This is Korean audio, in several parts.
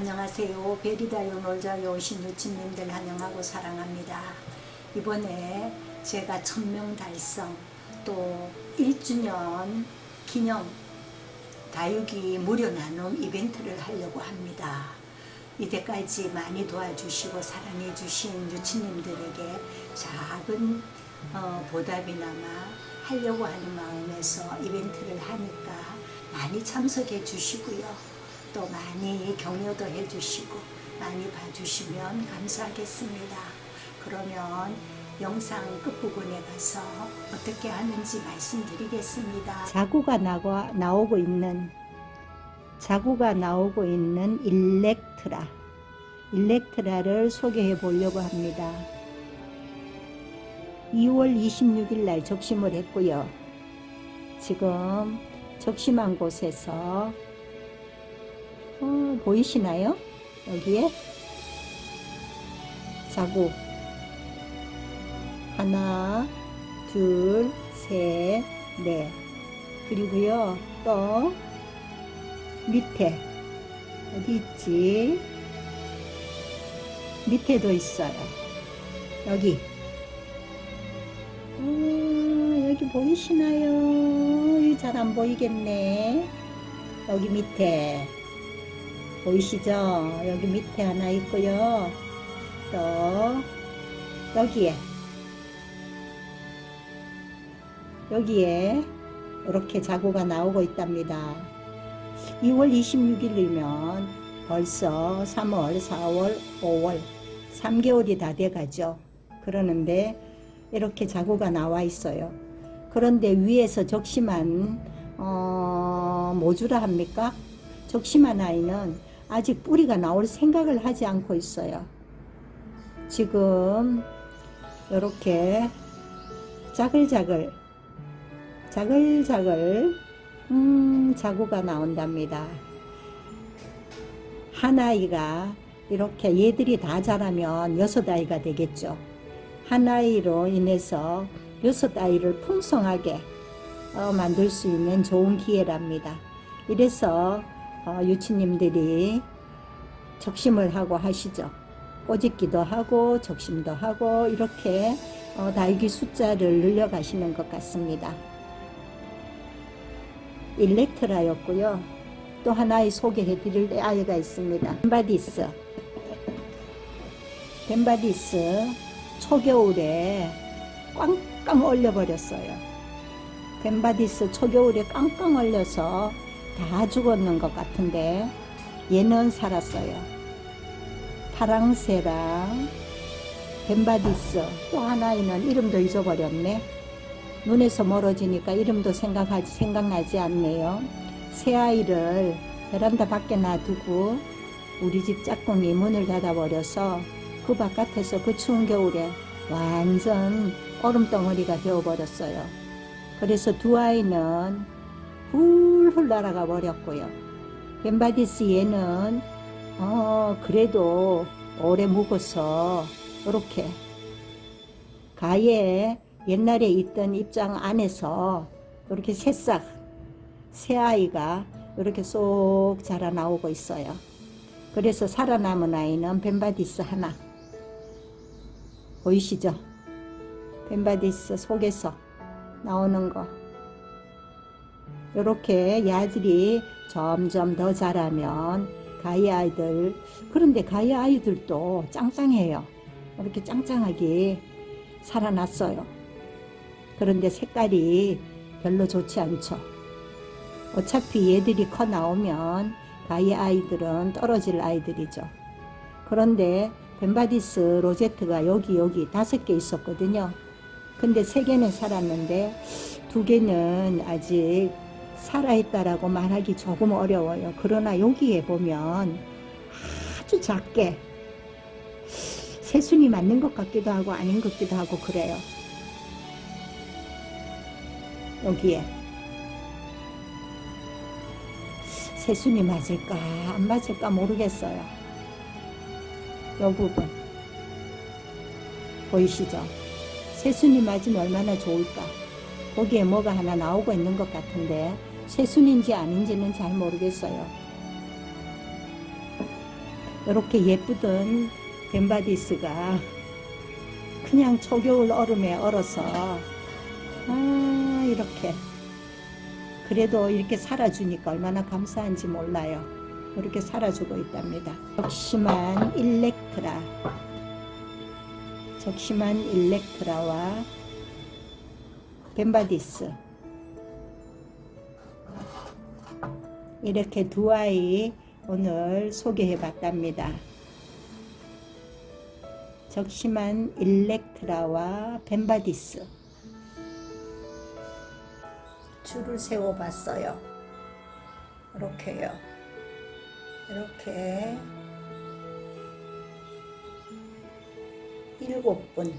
안녕하세요. 베리다요 놀자에 오신 유치님들 환영하고 사랑합니다. 이번에 제가 천명 달성 또 1주년 기념 다육이 무료 나눔 이벤트를 하려고 합니다. 이때까지 많이 도와주시고 사랑해 주신 유치님들에게 작은 어, 보답이나마 하려고 하는 마음에서 이벤트를 하니까 많이 참석해 주시고요. 또 많이 격려도 해주시고 많이 봐주시면 감사하겠습니다. 그러면 영상 끝부분에 가서 어떻게 하는지 말씀드리겠습니다. 자구가 나고, 나오고 있는 자구가 나오고 있는 일렉트라 일렉트라를 소개해 보려고 합니다. 2월 26일 날 적심을 했고요. 지금 적심한 곳에서 어, 보이시나요? 여기에? 자구 하나 둘셋넷. 그리고요 또 밑에. 어디 있지? 밑에도 있어요. 여기. 어, 여기 보이시나요? 잘 안 보이겠네. 여기 밑에 보이시죠? 여기 밑에 하나 있고요. 또 여기에 여기에 이렇게 자구가 나오고 있답니다. 2월 26일이면 벌써 3월, 4월, 5월 3개월이 다 돼가죠. 그러는데 이렇게 자구가 나와 있어요. 그런데 위에서 적심한 어, 모주라 합니까? 적심한 아이는 아직 뿌리가 나올 생각을 하지 않고 있어요. 지금 이렇게 자글자글 자글자글 음, 자구가 나온답니다. 한 아이가 이렇게 얘들이 다 자라면 여섯 아이가 되겠죠. 한 아이로 인해서 여섯 아이를 풍성하게 어, 만들 수 있는 좋은 기회랍니다. 이래서 어, 유치님들이 적심을 하고 하시죠. 꼬집기도 하고 적심도 하고 이렇게 어, 다육이 숫자를 늘려가시는 것 같습니다. 일렉트라였고요. 또 하나의 소개해 드릴 아이가 있습니다. 벤바디스. 벤바디스 초겨울에 꽝꽝 얼려버렸어요. 벤바디스 초겨울에 꽝꽝 얼려서 다 죽었는 것 같은데 얘는 살았어요. 파랑새랑 벤바디스 또 하나는 이름도 잊어버렸네. 눈에서 멀어지니까 이름도 생각하지 생각나지 않네요. 새 아이를 베란다 밖에 놔두고 우리 집 짝꿍이 문을 닫아버려서 그 바깥에서 그 추운 겨울에 완전 얼음덩어리가 되어버렸어요. 그래서 두 아이는 훌훌 날아가 버렸고요. 벤바디스 얘는 어 그래도 오래 묵어서 이렇게 가에 옛날에 있던 잎장 안에서 이렇게 새싹 새아이가 이렇게 쏙 자라 나오고 있어요. 그래서 살아남은 아이는 벤바디스 하나 보이시죠? 벤바디스 속에서 나오는 거 이렇게 야들이 점점 더 자라면 가의 아이들 그런데 가의 아이들도 짱짱해요. 이렇게 짱짱하게 살아났어요. 그런데 색깔이 별로 좋지 않죠. 어차피 얘들이 커 나오면 가의 아이들은 떨어질 아이들이죠. 그런데 벤바디스 로제트가 여기 여기 다섯 개 있었거든요. 근데 세 개는 살았는데 두 개는 아직 살아있다라고 말하기 조금 어려워요. 그러나 여기에 보면 아주 작게 새순이 맞는 것 같기도 하고 아닌 것 같기도 하고 그래요. 여기에 새순이 맞을까 안 맞을까 모르겠어요. 이 부분 보이시죠? 새순이 맞으면 얼마나 좋을까? 거기에 뭐가 하나 나오고 있는 것 같은데 새순인지 아닌지는 잘 모르겠어요. 이렇게 예쁘던 벤바디스가 그냥 초겨울 얼음에 얼어서 아 이렇게 그래도 이렇게 살아주니까 얼마나 감사한지 몰라요. 이렇게 살아주고 있답니다. 적심한 일렉트라 적심한 일렉트라와 벤바디스 이렇게 두 아이 오늘 소개해 봤답니다. 적심한 일렉트라와 벤바디스 줄을 세워 봤어요. 이렇게요. 이렇게 일곱 분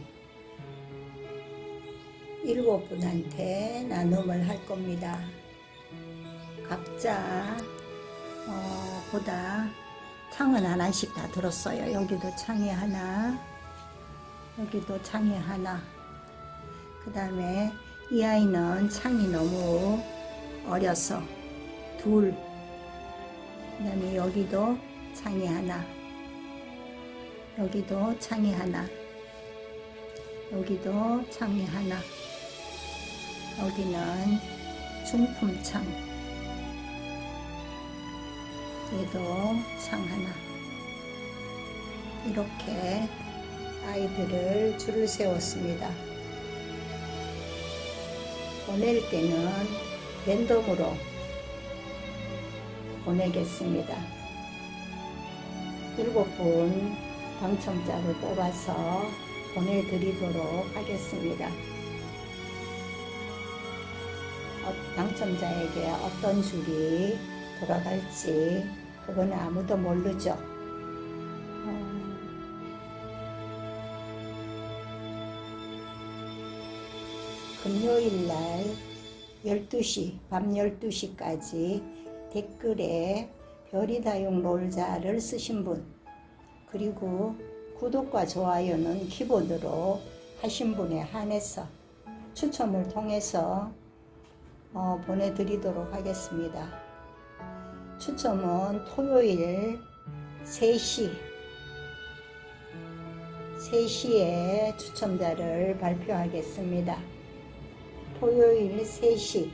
일곱 분한테 나눔을 할 겁니다. 각자 어, 보다 창은 하나씩 다 들었어요. 여기도 창이 하나, 여기도 창이 하나. 그 다음에 이 아이는 창이 너무 어려서 둘. 그 다음에 여기도 창이 하나. 여기도 창이 하나. 여기도 창이 하나. 여기는 중품창. 얘도 창 하나. 이렇게 아이들을 줄을 세웠습니다. 보낼 때는 랜덤으로 보내겠습니다. 일곱 분 당첨자를 뽑아서 보내드리도록 하겠습니다. 어, 당첨자에게 어떤 줄이 돌아갈지 그건 아무도 모르죠. 어, 금요일 날 12시, 밤 12시까지 댓글에 별이다용 롤자를 쓰신 분, 그리고 구독과 좋아요는 기본으로 하신 분에 한해서 추첨을 통해서 어, 보내드리도록 하겠습니다. 추첨은 토요일 3시 3시에 추첨자를 발표하겠습니다. 토요일 3시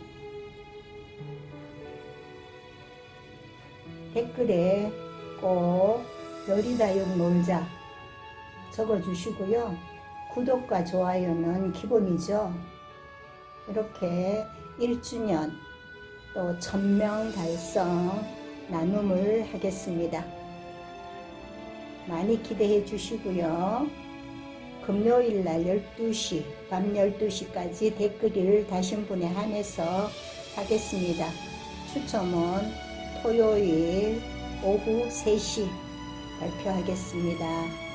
댓글에 꼭 별이다용 놀자 적어주시고요. 구독과 좋아요는 기본이죠. 이렇게 1주년 또 1000명 달성 나눔을 하겠습니다. 많이 기대해 주시고요. 금요일 날 12시, 밤 12시까지 댓글을 다신 분에 한해서 하겠습니다. 추첨은 토요일 오후 3시 발표하겠습니다.